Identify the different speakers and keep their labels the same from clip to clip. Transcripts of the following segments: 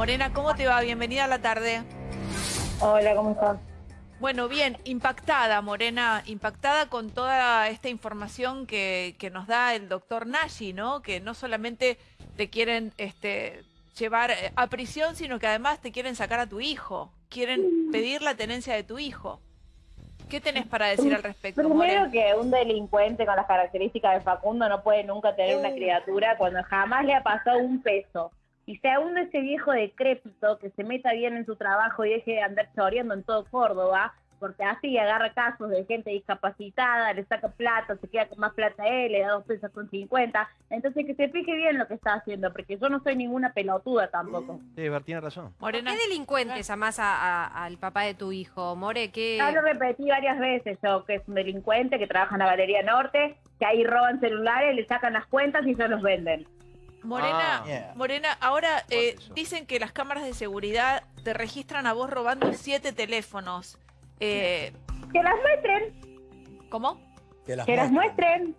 Speaker 1: Morena, ¿cómo te va? Bienvenida a la tarde.
Speaker 2: Hola, ¿cómo estás?
Speaker 1: Bueno, bien, impactada, Morena, impactada con toda esta información que, que nos da el doctor Nashi, ¿no? Que no solamente te quieren este, llevar eh, a prisión, sino que además te quieren sacar a tu hijo, quieren pedir la tenencia de tu hijo. ¿Qué tenés para decir al respecto,
Speaker 2: Primero
Speaker 1: Morena?
Speaker 2: que un delincuente con las características de Facundo no puede nunca tener una criatura cuando jamás le ha pasado un peso. Y sea uno ese viejo decrépito que se meta bien en su trabajo y deje de andar choreando en todo Córdoba, porque así agarra casos de gente discapacitada, le saca plata, se queda con más plata a él, le da dos pesos con cincuenta. Entonces que se fije bien lo que está haciendo, porque yo no soy ninguna pelotuda tampoco.
Speaker 3: Sí, Ber, tiene razón.
Speaker 1: Morena,
Speaker 4: ¿Qué delincuente llamás a- a- al papá de tu hijo, More? ¿Qué...
Speaker 2: Ya lo repetí varias veces yo, que es un delincuente que trabaja en la Galería Norte, que ahí roban celulares, le sacan las cuentas y se los venden.
Speaker 1: Morena,
Speaker 3: Ah, yeah.
Speaker 1: Morena, ahora eh, dicen que las cámaras de seguridad te registran a vos robando siete teléfonos. Eh,
Speaker 2: Que las muestren,
Speaker 1: ¿Cómo?
Speaker 5: Que las
Speaker 2: que las muestren.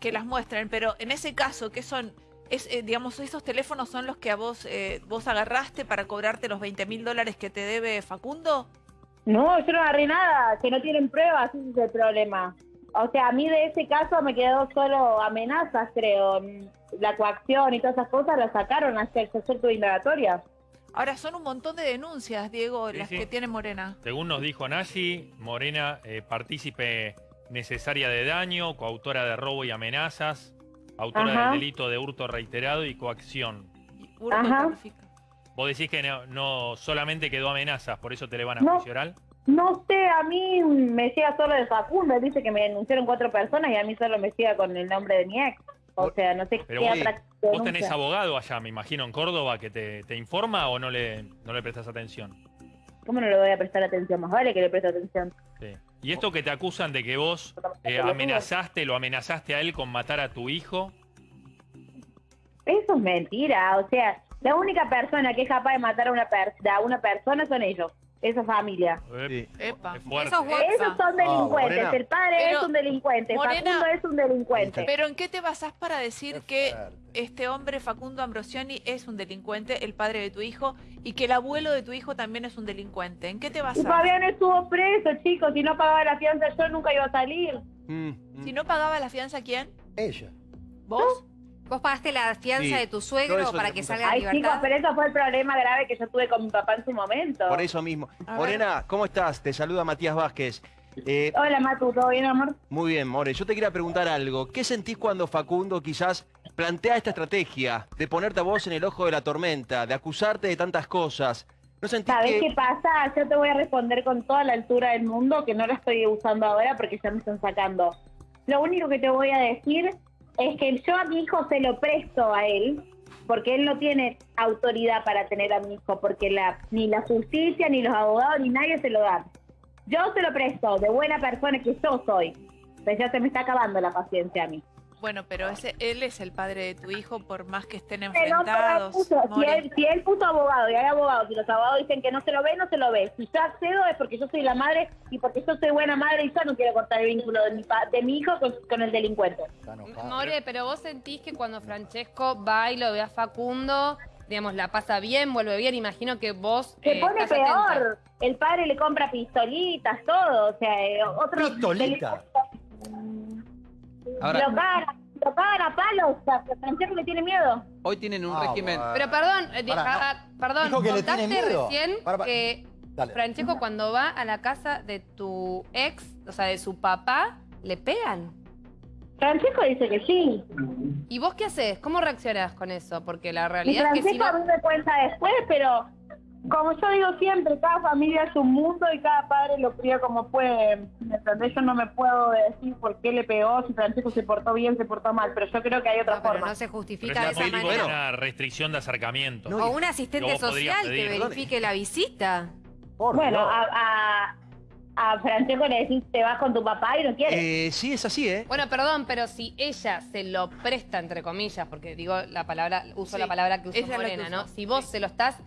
Speaker 1: que las muestren, pero en ese caso, ¿qué son? Es, eh, digamos, esos teléfonos son los que a vos, eh, vos agarraste para cobrarte los 20 mil dólares que te debe Facundo.
Speaker 2: No, yo no agarré nada, que no tienen pruebas, ese es el problema. O sea, a mí de ese caso me quedó solo amenazas, creo. La coacción y todas esas cosas las sacaron hacia el centro de indagatoria.
Speaker 1: Ahora son un montón de denuncias, Diego,
Speaker 6: Sí,
Speaker 1: las
Speaker 6: sí.
Speaker 1: que tiene Morena.
Speaker 6: Según nos dijo Nashi, Morena, eh, partícipe necesaria de daño, coautora de robo y amenazas, autora
Speaker 2: Ajá.
Speaker 6: del delito de hurto reiterado y coacción.
Speaker 1: Y hurto
Speaker 2: Ajá.
Speaker 6: Vos decís que no, no solamente quedó amenazas, por eso te le van a
Speaker 2: No.
Speaker 6: juicio oral.
Speaker 2: No sé, a mí me llega solo de Facundo, dice que me denunciaron cuatro personas y a mí solo me llega con el nombre de mi ex. O sea, no sé
Speaker 6: Pero
Speaker 2: qué
Speaker 6: vos- Vos
Speaker 2: denuncia.
Speaker 6: tenés abogado allá, me imagino, en Córdoba, que te, te informa o no le, no le prestas atención.
Speaker 2: ¿Cómo no le voy a prestar atención? Más vale que le preste atención.
Speaker 6: Sí. Y esto que te acusan de que vos eh, amenazaste, lo amenazaste a él con matar a tu hijo.
Speaker 2: Eso es mentira, o sea, la única persona que es capaz de matar a una, per- a una persona son ellos, esa familia.
Speaker 3: Sí.
Speaker 1: Epa.
Speaker 6: es fuerte.
Speaker 4: Esos
Speaker 2: son delincuentes,
Speaker 3: Morena.
Speaker 2: el padre
Speaker 1: Pero,
Speaker 2: es un delincuente,
Speaker 1: Morena,
Speaker 2: Facundo es un delincuente.
Speaker 1: Pero ¿en qué te basás para decir que este hombre, Facundo Ambrosioni, es un delincuente, el padre de tu hijo, y que el abuelo de tu hijo también es un delincuente? ¿En qué te
Speaker 2: Y
Speaker 1: basás?
Speaker 2: Fabián estuvo preso, chicos, si no pagaba la fianza yo nunca iba a salir.
Speaker 3: Mm, mm.
Speaker 1: Si no pagaba la fianza, ¿quién?
Speaker 5: Ella.
Speaker 1: ¿Vos?
Speaker 4: ¿Vos pagaste la fianza
Speaker 3: Sí,
Speaker 4: de tu suegro para que salga a
Speaker 2: Ay, chicos,
Speaker 4: libertad?
Speaker 2: pero eso fue el problema grave que yo tuve con mi papá en su momento.
Speaker 3: Por eso mismo.
Speaker 1: A ver.
Speaker 3: Morena, ¿cómo estás? Te saluda Matías Vázquez. Eh,
Speaker 2: Hola, Matu, ¿todo bien, amor?
Speaker 3: muy bien, More. Yo te quería preguntar algo. ¿Qué sentís cuando Facundo quizás plantea esta estrategia de ponerte a vos en el ojo de la tormenta, de acusarte de tantas cosas? ¿No sentís
Speaker 2: ¿Sabes
Speaker 3: que...
Speaker 2: qué pasa? Yo te voy a responder con toda la altura del mundo, que no la estoy usando ahora porque ya me están sacando. Lo único que te voy a decir es que yo a mi hijo se lo presto a él, porque él no tiene autoridad para tener a mi hijo, porque la, ni la justicia, ni los abogados, ni nadie se lo dan. Yo se lo presto, de buena persona que yo soy. Pero ya se me está acabando la paciencia a mí.
Speaker 1: Bueno, pero ese, él es el padre de tu hijo, por más que estén enfrentados.
Speaker 2: puso, si, él, si él puso abogado y hay abogados y los abogados dicen que no se lo ve, no se lo ve. Si yo accedo es porque yo soy la madre y porque yo soy buena madre y yo no quiero cortar el vínculo de mi, pa- de mi hijo con, con el delincuente.
Speaker 5: Enojada.
Speaker 7: More, pero vos sentís que cuando Francesco va y lo ve a Facundo, digamos, la pasa bien, vuelve bien, imagino que vos...
Speaker 2: Se
Speaker 7: eh,
Speaker 2: pone
Speaker 7: estás atenta.
Speaker 2: peor. El padre le compra pistolitas, todo. O sea, eh, otro.
Speaker 5: ¿Pistolita?
Speaker 8: Ahora-
Speaker 2: Lo cagan, lo cagan a palos. Francesco le tiene miedo.
Speaker 8: Hoy tienen un
Speaker 5: Ah,
Speaker 8: régimen.
Speaker 5: bueno.
Speaker 7: Pero perdón, eh, ah, perdón,
Speaker 5: Dijo que le
Speaker 7: contaste
Speaker 5: tiene miedo.
Speaker 7: recién
Speaker 5: Pará, pará.
Speaker 7: que
Speaker 5: Dale.
Speaker 7: Francesco cuando va a la casa de tu ex, o sea, de su papá, le pegan.
Speaker 2: Francesco dice que sí.
Speaker 7: ¿Y vos qué haces? ¿Cómo reaccionás con eso? Porque la
Speaker 2: Y
Speaker 7: realidad es que si
Speaker 2: Francesco a
Speaker 7: no...
Speaker 2: mí me cuenta después, pero como yo digo siempre, cada familia es un mundo y cada padre lo cría como puede. ¿Me entendés? Yo no me puedo decir por qué le pegó, si Francesco se portó bien, se portó mal, pero yo creo que hay otra
Speaker 4: No, pero
Speaker 2: forma.
Speaker 4: no se
Speaker 6: Pero
Speaker 4: justifica
Speaker 6: es
Speaker 4: de esa manera.
Speaker 6: una restricción de acercamiento.
Speaker 3: No,
Speaker 4: O un asistente social que verifique la visita.
Speaker 5: Por
Speaker 2: Bueno, a, a, a Francesco le decís te vas con tu papá y no quiere.
Speaker 3: Eh, sí, es así, ¿eh?
Speaker 7: Bueno, perdón, pero si ella se lo presta, entre comillas, porque digo la palabra, uso
Speaker 1: Sí,
Speaker 7: la palabra que
Speaker 1: que
Speaker 7: Morena, ¿no? Si vos
Speaker 1: sí.
Speaker 7: se lo estás,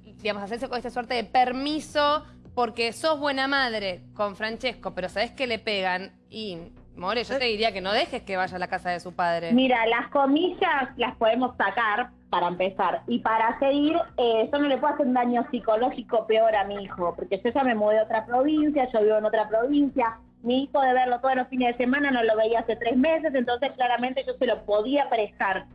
Speaker 7: digamos, hacerse con esta suerte de permiso porque sos buena madre con Francesco, pero sabés que le pegan y, More, yo te diría que no dejes que vaya a la casa de su padre.
Speaker 2: Mira, las comillas las podemos sacar para empezar. Y para seguir, eh, eso no le puede hacer un daño psicológico peor a mi hijo, porque yo ya me mudé a otra provincia, yo vivo en otra provincia, mi hijo de verlo todos los fines de semana no lo veía hace tres meses, entonces claramente yo se lo podía prestar.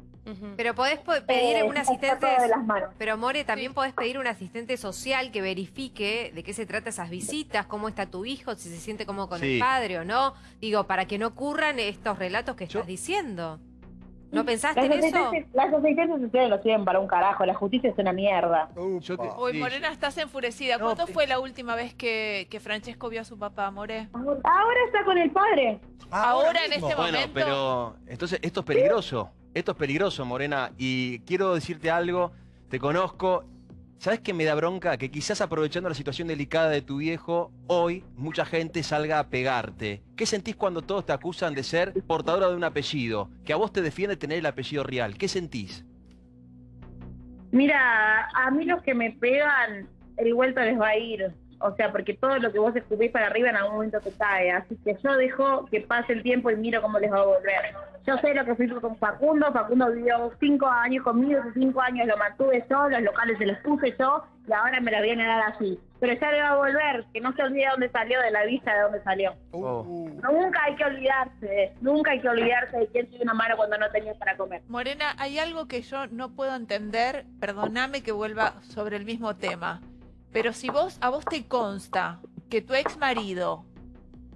Speaker 4: Pero podés po- pedir
Speaker 2: Eh,
Speaker 4: un asistente.
Speaker 2: de las manos.
Speaker 4: Pero More, también podés pedir un asistente social que verifique de qué se trata esas visitas, cómo está tu hijo, si se siente cómodo con
Speaker 3: Sí.
Speaker 4: el padre o no. Digo, para que no ocurran estos relatos que
Speaker 3: Yo-
Speaker 4: estás diciendo. ¿No pensaste
Speaker 2: Las
Speaker 4: en eso?
Speaker 2: las asistencias sociales lo sirven para un carajo, la justicia es una mierda.
Speaker 3: Te-
Speaker 1: Uy,
Speaker 3: sí,
Speaker 1: Morena, estás enfurecida.
Speaker 3: No,
Speaker 1: ¿Cuándo fue la última vez que, que Francesco vio a su papá, More?
Speaker 2: Ahora está con el padre.
Speaker 1: Ahora, en este
Speaker 3: Bueno,
Speaker 1: momento.
Speaker 3: pero entonces esto es peligroso. Esto es peligroso, Morena. Y quiero decirte algo. Te conozco. ¿Sabes qué me da bronca? Que quizás aprovechando la situación delicada de tu viejo, hoy mucha gente salga a pegarte. ¿Qué sentís cuando todos te acusan de ser portadora de un apellido? Que a vos te defiende tener el apellido real. ¿Qué sentís?
Speaker 2: Mira, a mí los que me pegan, el vuelto les va a ir. O sea, porque todo lo que vos escupís para arriba en algún momento te cae. Así que yo dejo que pase el tiempo y miro cómo les va a volver. Yo sé lo que fui con Facundo. Facundo vivió cinco años conmigo. Esos cinco años lo mantuve yo, los locales se los puse yo y ahora me la viene a dar así. Pero ya le va a volver, que no se olvide de dónde salió, de la vista de dónde salió.
Speaker 3: Oh.
Speaker 2: Nunca hay que olvidarse, nunca hay que olvidarse de quién tiene una mano cuando no tenía para comer.
Speaker 1: Morena, hay algo que yo no puedo entender, perdóname que vuelva sobre el mismo tema, pero si vos, a vos te consta que tu ex marido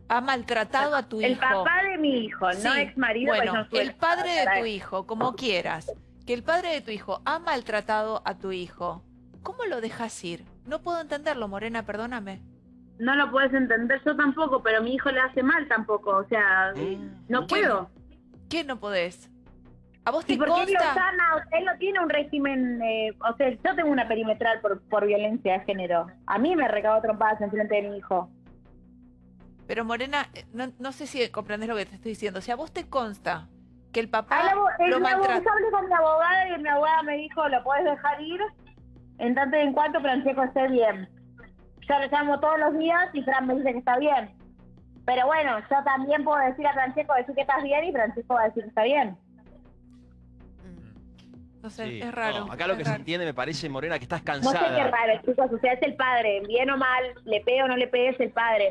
Speaker 1: ha maltratado a tu
Speaker 2: El
Speaker 1: hijo.
Speaker 2: papá de mi hijo, no ex marido. pues
Speaker 1: Bueno, el padre de tu hijo, como quieras, que el padre de tu hijo ha maltratado a tu hijo, ¿cómo lo dejas ir? No puedo entenderlo, Morena, perdóname.
Speaker 2: No lo puedes entender yo tampoco, pero mi hijo le hace mal tampoco. O sea,
Speaker 3: Mm.
Speaker 2: no
Speaker 1: ¿Qué?
Speaker 2: puedo.
Speaker 1: ¿Qué no podés? ¿A vos te
Speaker 2: porque él lo
Speaker 1: consta?
Speaker 2: sana, o sea, él no tiene un régimen, eh, o sea, yo tengo una perimetral por, por violencia de género. A mí me recabó trompadas enfrente de mi hijo.
Speaker 1: Pero Morena, eh, no, no sé si comprendes lo que te estoy diciendo. Si a vos te consta que el papá
Speaker 2: la el-
Speaker 1: lo maltrata...
Speaker 2: yo hablé con mi abogada y mi abogada me dijo, lo puedes dejar ir en tanto y en cuanto Francesco esté bien. Yo le llamo todos los días y Fran me dice que está bien. Pero bueno, yo también puedo decir a Francesco decir que estás bien y Francesco va a decir que está bien.
Speaker 1: No sé,
Speaker 3: Sí.
Speaker 1: es raro.
Speaker 3: No, acá lo
Speaker 1: es
Speaker 3: que se entiende me parece, Morena, que estás
Speaker 2: No sé qué
Speaker 3: cansada.
Speaker 2: raro, chicos. O sea, es el padre. Bien o mal, le pegue o no le pegue, es el padre.